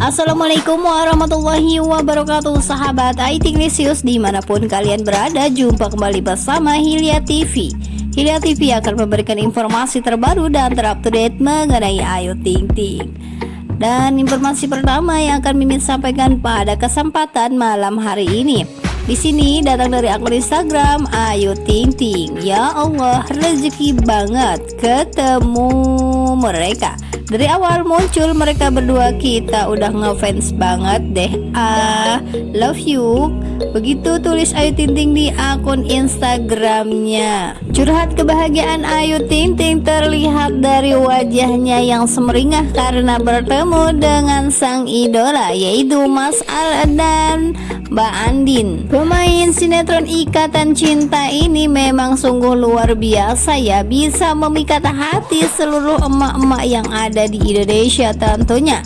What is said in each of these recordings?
Assalamualaikum warahmatullahi wabarakatuh Sahabat IT Ignatius di mana pun kalian berada Jumpa kembali bersama Hilya TV Hilya TV akan memberikan informasi terbaru dan terupdate mengenai Ayu Ting Ting Dan informasi pertama yang akan Mimin sampaikan pada kesempatan malam hari ini di sini datang dari akun Instagram Ayu Ting Ting. Ya Allah, rezeki banget ketemu mereka. Dari awal muncul mereka berdua kita udah ngefans banget deh. Ah love you. Begitu tulis Ayu Ting Ting di akun Instagramnya. Curhat kebahagiaan Ayu Ting Ting terlihat dari wajahnya yang semeringah Karena bertemu dengan sang idola yaitu Mas Al dan Mbak Andin. Pemain sinetron Ikatan Cinta ini memang sungguh luar biasa ya. Bisa memikat hati seluruh emak-emak yang ada di Indonesia tentunya.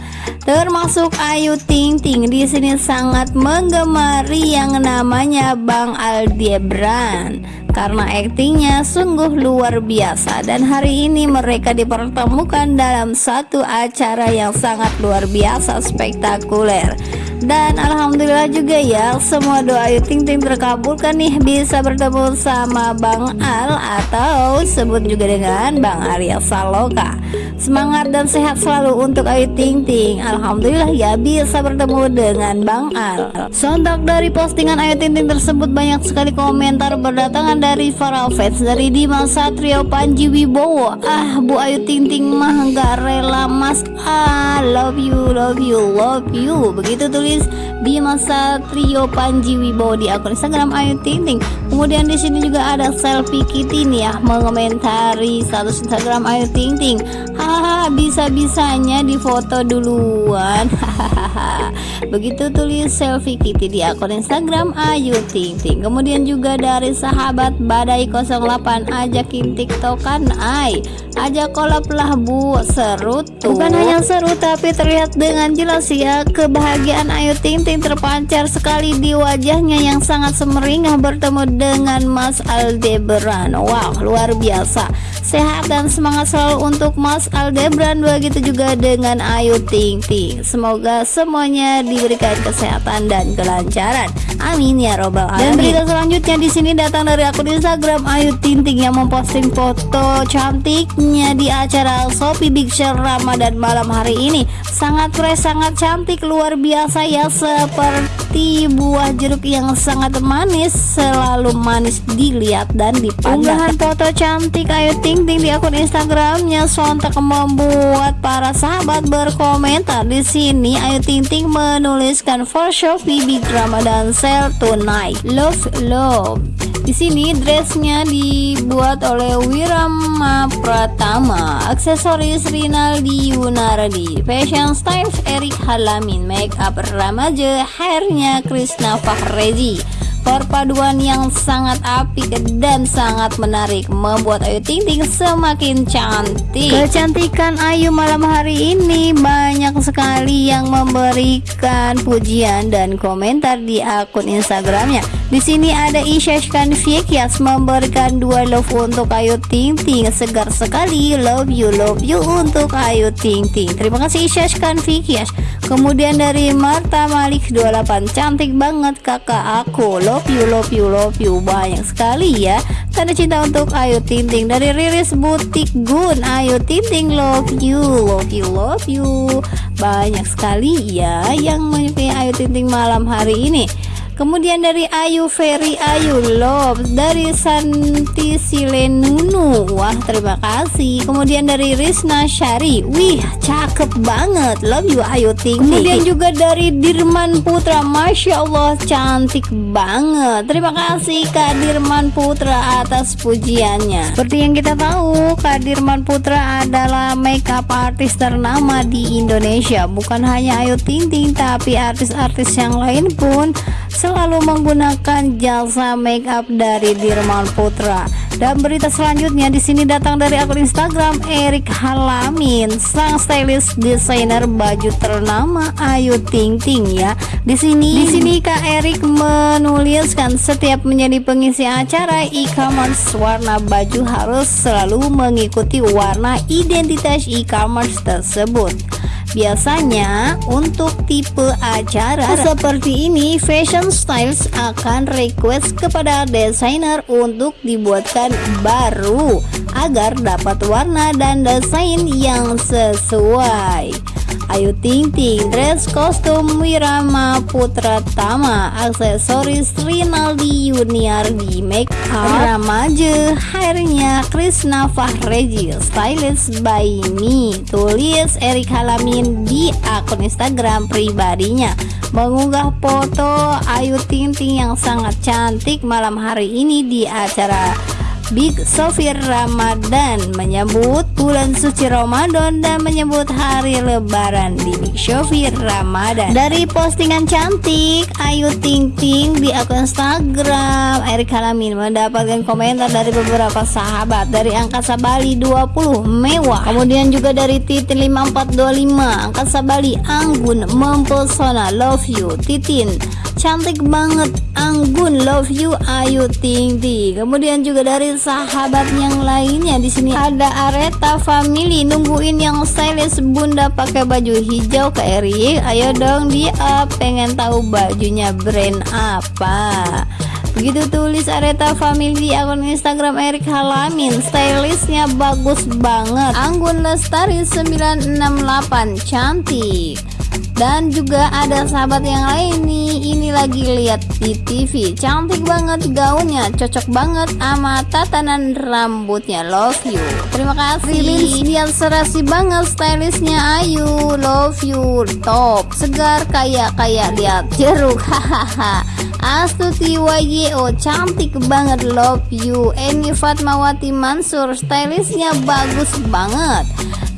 Termasuk Ayu Ting Ting di sini sangat menggemari yang namanya Bang Aldiebran karena aktingnya sungguh luar biasa. Dan hari ini mereka dipertemukan dalam satu acara yang sangat luar biasa spektakuler dan alhamdulillah juga ya semua doa Ayu Ting Ting terkabulkan nih bisa bertemu sama Bang Al atau sebut juga dengan Bang Arya Saloka Semangat dan sehat selalu untuk Ayu Ting Ting. Alhamdulillah ya bisa bertemu dengan Bang Al. Sontak dari postingan Ayu Ting Ting tersebut banyak sekali komentar berdatangan dari para fans Dari Dimas Satrio Panji Wibowo. Ah Bu Ayu Ting Ting mah gak rela mas. Ah love you love you love you. Begitu tulis Dimas Satrio Panji Wibowo di akun Instagram Ayu Ting Kemudian di sini juga ada selfie Kitty nih ya mengomentari status Instagram Ayu Ting hahaha bisa-bisanya difoto duluan. Hahaha. Begitu tulis selfie Kitty di akun Instagram Ayu Ting kemudian juga dari sahabat Badai 08 ajakin tiktokan ay ajak kolab lah bu. Seru tuh. Bukan hanya seru tapi terlihat dengan jelas ya kebahagiaan Ayu Ting Ting terpancar sekali di wajahnya yang sangat semeringah bertemu dengan Mas Aldebaran. Wow luar biasa. Sehat dan semangat selalu untuk Mas Aldebran begitu juga dengan Ayu Ting Ting. Semoga semuanya diberikan kesehatan dan kelancaran. Amin ya robbal alamin. dan berita selanjutnya di sini datang dari akun Instagram Ayu Ting Ting yang memposting foto cantiknya di acara Shopee Big Show Ramadan malam hari ini. Sangat fresh sangat cantik luar biasa ya seperti buah jeruk yang sangat manis selalu manis dilihat dan dipandang. Unggahan foto cantik Ayu Ting Ting di akun Instagramnya. Sontak membuat para sahabat berkomentar di sini. Ayu Ting Ting menuliskan for Shopee Big Ramadan Sale tonight love love. Di sini dressnya dibuat oleh Wirama Pratama, aksesoris Rinaldi Yunardi, fashion styles Erik Halamin, make up remaja, hairnya Krishna Fahrezi. Perpaduan yang sangat apik dan sangat menarik membuat Ayu Ting Ting semakin cantik. Kecantikan Ayu malam hari ini banyak sekali yang memberikan pujian dan komentar di akun Instagramnya. Di sini ada Isyashkan Fikias memberikan dua love untuk Ayu Ting Ting. Segar sekali. Love you love you untuk Ayu Ting Ting. Terima kasih Isyashkan Fikias. Kemudian dari Marta Malik 28 cantik banget kakak aku. Love you love you love you. Banyak sekali ya. Tanda cinta untuk Ayu Ting Ting. Dari Riris Butik Gun Ayu Ting Ting love you love you love you. Banyak sekali ya yang menyukai Ayu Ting Ting malam hari ini Kemudian dari Ayu Ferry Ayu Love Dari Santi Silenunu Wah terima kasih. Kemudian dari Rizna Syari. Wih cakep banget. Love you Ayu Ting. Kemudian juga dari Dirman Putra. Masya Allah cantik banget. Terima kasih Kak Dirman Putra atas pujiannya. Seperti yang kita tahu Kak Dirman Putra adalah makeup artis ternama di Indonesia. Bukan hanya Ayu Ting Ting Tapi artis-artis yang lain pun selalu menggunakan jasa make up dari Dirman Putra. Dan berita selanjutnya di sini datang dari akun Instagram Erik Halamin, sang stylist desainer baju ternama Ayu Ting Ting ya. Di sini di sini Kak Erik menuliskan setiap menjadi pengisi acara e-commerce warna baju harus selalu mengikuti warna identitas e-commerce tersebut. Biasanya untuk tipe acara seperti ini fashion styles akan request kepada desainer untuk dibuatkan baru agar dapat warna dan desain yang sesuai Ayu Ting Ting, dress kostum Wirama Putra Tama, aksesoris Rinaldi Junior di make up, ramaja hairnya Krishna Fahreji, stylist by me, tulis Erik Halamin di akun Instagram pribadinya. Mengunggah foto Ayu Ting Ting yang sangat cantik malam hari ini di acara Big Sofir Ramadan menyebut bulan suci Ramadan dan menyebut hari lebaran di Big Sofir Ramadan. Dari postingan cantik Ayu Ting Ting di akun Instagram Erik Halamin mendapatkan komentar dari beberapa sahabat. Dari Angkasa Bali 20 mewah. Kemudian juga dari Titin 5425 Angkasa Bali Anggun mempesona love you Titin cantik banget. Anggun love you Ayu Ting Ting kemudian juga dari sahabat yang lainnya di sini ada Areta Family. Nungguin yang stylish bunda pakai baju hijau ke Eri ayo dong dia pengen tahu bajunya brand apa. Begitu tulis Areta Family akun Instagram Erik Halamin. Stylistnya bagus banget. Anggun Lestari 968 Cantik dan juga ada sahabat yang lain nih. Ini lagi lihat di TV cantik banget gaunnya. Cocok banget sama tatanan rambutnya. Love you. Terima kasih. Lihat serasi banget stylishnya Ayu love you. Top. Segar kayak kayak lihat jeruk. Hahaha. Astuti YYO cantik banget. Love you. Eni Fatmawati Mansur. Stylishnya bagus banget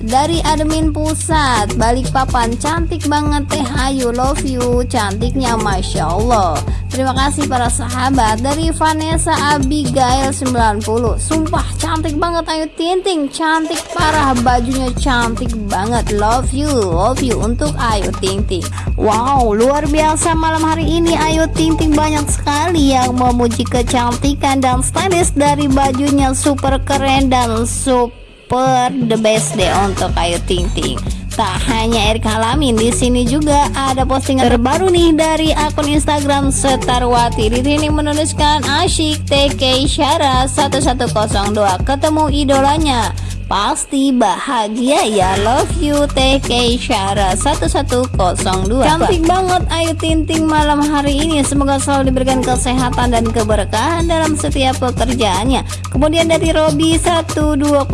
dari admin pusat balik papan cantik banget teh. Ayu love you. Cantiknya Masya Allah. Terima kasih para sahabat dari Vanessa Abigail 90 sumpah cantik banget ayu. Tinting cantik parah. Bajunya cantik banget. Love you love you untuk ayu tinting. Wow luar biasa malam hari ini ayu tinting. Banyak sekali yang memuji kecantikan dan stylish dari bajunya super keren dan super super the best deh untuk Ayu Ting Ting. Tak hanya Erik Halamin, di sini juga ada postingan terbaru nih dari akun Instagram Setarwati. Di sini menuliskan asyik TK Syara 1102 ketemu idolanya Pasti bahagia ya. Love you TK Syara. 1102 Cantik banget. Ayu Tinting malam hari ini. Semoga selalu diberikan kesehatan dan keberkahan dalam setiap pekerjaannya. Kemudian dari Robi 1202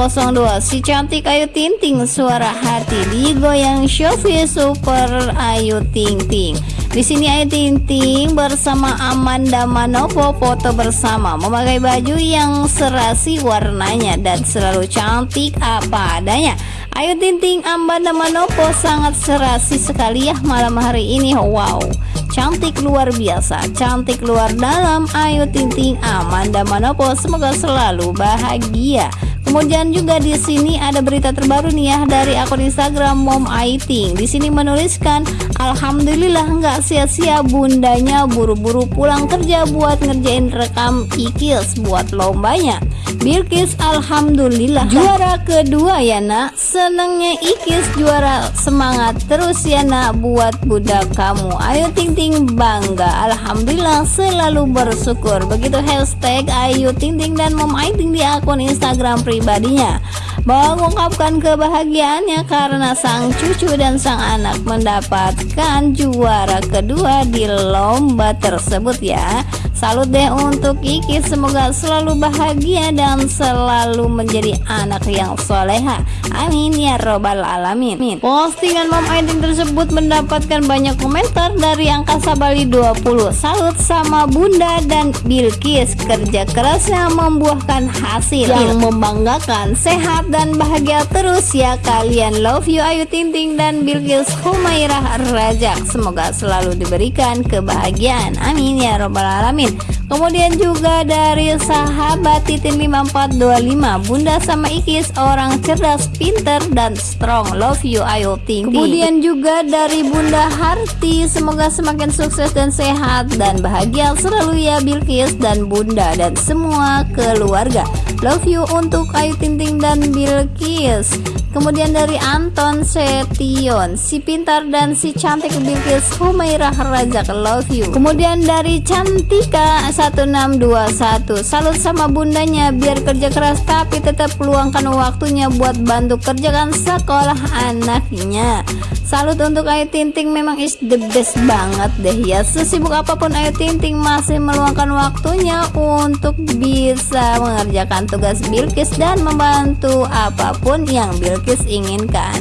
Si cantik Ayu Tinting Suara hati. Digoyang Shofi Super. Ayu Tinting di sini Ayu Ting Ting bersama Amanda Manopo foto bersama memakai baju yang serasi warnanya dan selalu cantik apa adanya. Ayu Ting Ting Amanda Manopo sangat serasi sekali ya malam hari ini. Wow, cantik luar biasa, cantik luar dalam Ayu Ting Ting Amanda Manopo semoga selalu bahagia. Kemudian juga di sini ada berita terbaru nih ya dari akun Instagram Mom Aiting. Di sini menuliskan, Alhamdulillah nggak sia-sia bundanya buru-buru pulang kerja buat ngerjain rekam ikils buat lombanya. Bilkis Alhamdulillah. Juara kedua ya nak. Senangnya Ikis juara. Semangat terus ya nak buat budak kamu. Ayo Ting Ting bangga. Alhamdulillah selalu bersyukur. Begitu hashtag Ayu Ting Ting dan Mom Aiting di akun Instagram pribadinya. Mengungkapkan kebahagiaannya karena sang cucu dan sang anak mendapatkan juara kedua di lomba tersebut ya Salut deh untuk Kiki. Semoga selalu bahagia dan selalu menjadi anak yang soleha. Amin ya robbal alamin. Postingan Mom Aidin tersebut mendapatkan banyak komentar dari Angkasa Bali 20 Salut sama Bunda dan Bilkis. Kerja kerasnya membuahkan hasil. Yang membanggakan. Sehat dan bahagia terus ya kalian. Love you Ayu Tinting dan Bilkis Humairah Rajak. Semoga selalu diberikan kebahagiaan. Amin ya robbal alamin Kemudian juga dari sahabat Titin 5425 Bunda sama Ikis orang cerdas, pinter, dan strong. Love you Ayu Ting Kemudian juga dari Bunda Harti Semoga semakin sukses dan sehat dan bahagia selalu ya Bilkis dan Bunda dan semua keluarga. Love you untuk Ayu Ting Ting dan Bilkis Kemudian dari Anton Setion, si pintar dan si cantik Bilkis Humairah Rajak love you. Kemudian dari Cantika 1621, salut sama bundanya biar kerja keras tapi tetap luangkan waktunya buat bantu kerjakan sekolah anaknya. Salut untuk Ayu Tinting memang is the best banget deh ya. Sesibuk apa pun Ayu Tinting masih meluangkan waktunya untuk bisa mengerjakan tugas Bilkis dan membantu apa pun yang Bilkis inginkan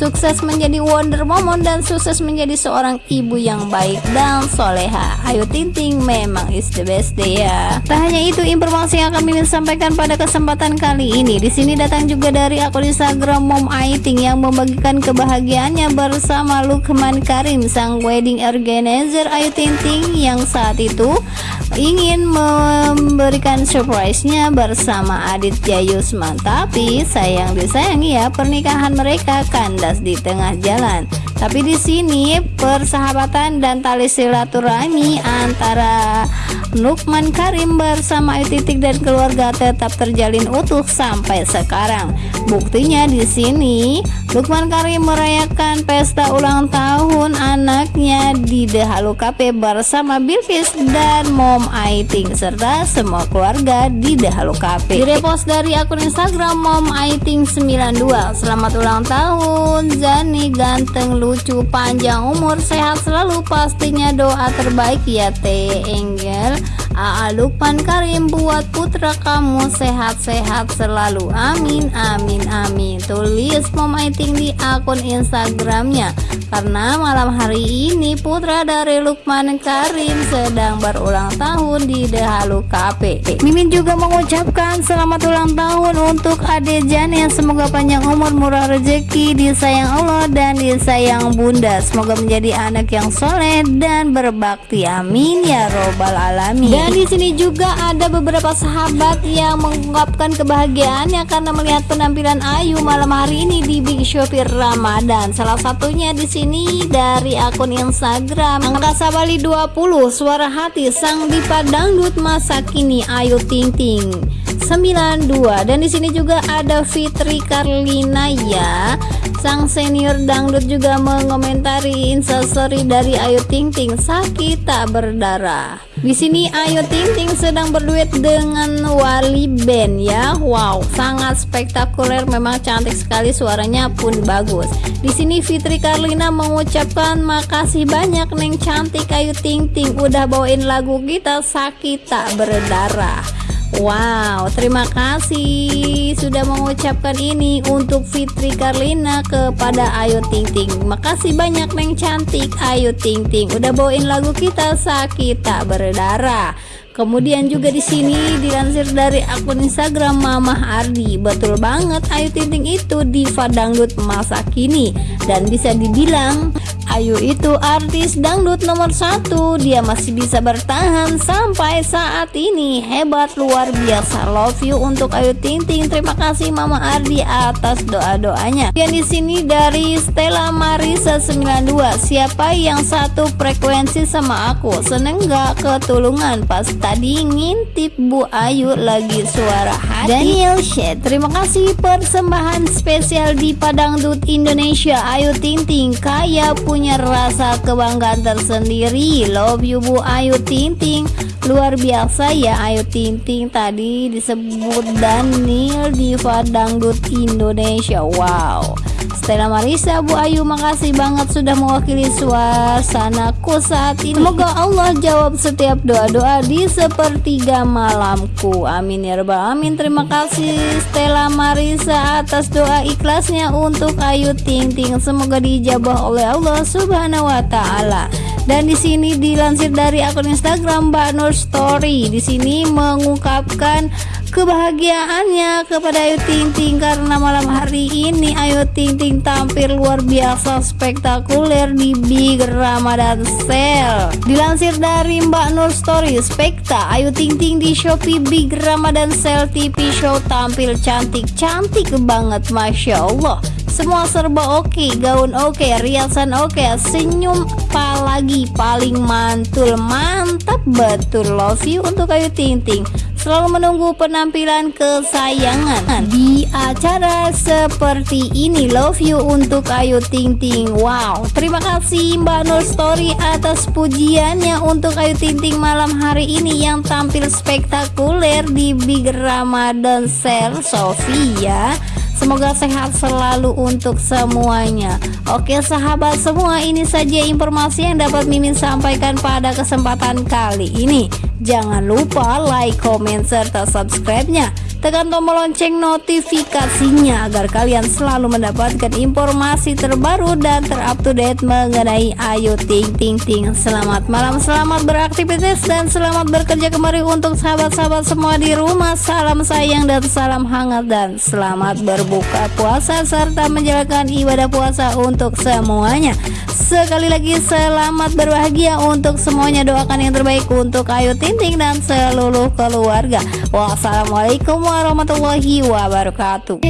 sukses menjadi Wonder Momon dan sukses menjadi seorang ibu yang baik dan soleha. Ayu Tinting memang is the best deh ya. Tak hanya itu informasi yang akan Mimin sampaikan pada kesempatan kali ini. Di sini datang juga dari akun Instagram Mom Aiting yang membagikan kebahagiaannya bersama Lukman Karim sang wedding organizer Ayu Tinting yang saat itu ingin memberikan surprise-nya bersama Aditya Yusman. Tapi sayang disayangi ya pernikahan mereka kandas di tengah jalan. Tapi di sini persahabatan dan tali silaturahmi antara Lukman Karim bersama Ayu Titik dan keluarga tetap terjalin utuh sampai sekarang. Buktinya di sini Lukman Karim merayakan pesta ulang tahun anaknya di The Halu Cafe bersama Bilkis dan Mom Aiting serta semua keluarga di The Halu Cafe. Direpost dari akun Instagram Mom Aiting 92. Selamat ulang tahun Zani ganteng lucu panjang umur sehat selalu pastinya doa terbaik ya Teh Engel Aa Lukman Karim buat putra kamu sehat-sehat selalu. Amin amin amin. Tulis Mom Aiting di akun Instagramnya. Karena malam hari ini putra dari Lukman Karim sedang berulang tahun di Dehalu Cafe Mimin juga mengucapkan selamat ulang tahun untuk Ade Jane semoga panjang umur murah rezeki disayang Allah dan disayang bunda. Semoga menjadi anak yang soleh dan berbakti. Amin ya robbal alamin dan di sini juga ada beberapa sahabat yang mengungkapkan kebahagiaannya karena melihat penampilan Ayu malam hari ini di Big Shopee Ramadan. Salah satunya di sini dari akun Instagram. Angkasa Bali 20 Suara Hati Sang Dipa Dangdut masa kini Ayu Ting Ting 92 dan di sini juga ada Fitri Karlina ya. Sang senior dangdut juga mengomentari instastory dari Ayu Ting Ting sakit tak berdarah. Di sini Ayu Ting Ting sedang berduet dengan Wali Band ya. Wow, sangat spektakuler memang cantik sekali suaranya pun bagus. Di sini Fitri Karlina mengucapkan makasih banyak Neng cantik Ayu Ting Ting udah bawain lagu kita sakit tak berdarah. Wow, terima kasih sudah mengucapkan ini untuk Fitri Karlina kepada Ayu Ting Ting. Makasih banyak Neng cantik Ayu Ting Ting udah bawain lagu kita sakit tak berdarah. Kemudian juga di sini dilansir dari akun Instagram Mama Ardi. Betul banget Ayu Ting Ting itu diva dangdut masa kini dan bisa dibilang Ayu itu artis dangdut nomor satu. Dia masih bisa bertahan sampai saat ini. Hebat luar biasa. Love you untuk Ayu Ting Ting. Terima kasih Mama Ardi atas doa-doanya. Yang di sini dari Stella Marisa 92 Siapa yang satu frekuensi sama aku? Seneng gak ketulungan? Pas tadi ngintip Bu Ayu lagi suara hati. Daniel Shed Terima kasih. Persembahan spesial di Padangdut Indonesia. Ayu Ting Ting Kaya punya punya rasa kebanggaan tersendiri. Love you Bu. Ayu Ting Ting Luar biasa ya Ayu Ting Ting tadi disebut Daniel Diva Dangdut Indonesia. Wow Stella Marisa Bu Ayu makasih banget sudah mewakili suasanaku saat ini. Semoga Allah jawab setiap doa-doa di sepertiga malamku. Amin ya rabbal amin Terima kasih Stella Marisa atas doa ikhlasnya untuk Ayu Ting Ting Semoga dijabah oleh Allah Subhanahu wa taala. Dan di sini dilansir dari akun Instagram Mbak Nur Story. Di sini mengungkapkan kebahagiaannya kepada Ayu Ting Ting karena malam hari ini Ayu Ting Ting tampil luar biasa spektakuler di Big Ramadan Sale. Dilansir dari Mbak Nur Story, Spekta Ayu Ting Ting di Shopee Big Ramadan Sale TV Show tampil cantik-cantik banget, masya Allah. Semua serba oke, okay, gaun oke, okay, riasan oke, okay, senyum apalagi paling mantul, mantap betul love you untuk Ayu Ting Ting. Selalu menunggu penampilan kesayangan di acara seperti ini. Love you untuk Ayu Ting Ting. Wow, terima kasih Mbak Nur Story atas pujiannya untuk Ayu Ting Ting malam hari ini yang tampil spektakuler di Big Ramadan Sale Sofia. Semoga sehat selalu untuk semuanya. Oke sahabat semua ini saja informasi yang dapat Mimin sampaikan pada kesempatan kali ini. Jangan lupa like, comment, serta subscribe-nya Tekan tombol lonceng notifikasinya agar kalian selalu mendapatkan informasi terbaru dan terupdate mengenai Ayu Ting Ting Ting. Selamat malam, selamat beraktivitas dan selamat bekerja kembali untuk sahabat-sahabat semua di rumah. Salam sayang dan salam hangat dan selamat berbuka puasa serta menjalankan ibadah puasa untuk semuanya. Sekali lagi selamat berbahagia untuk semuanya. Doakan yang terbaik untuk Ayu Ting Ting dan seluruh keluarga. Wassalamualaikum warahmatullahi wabarakatuh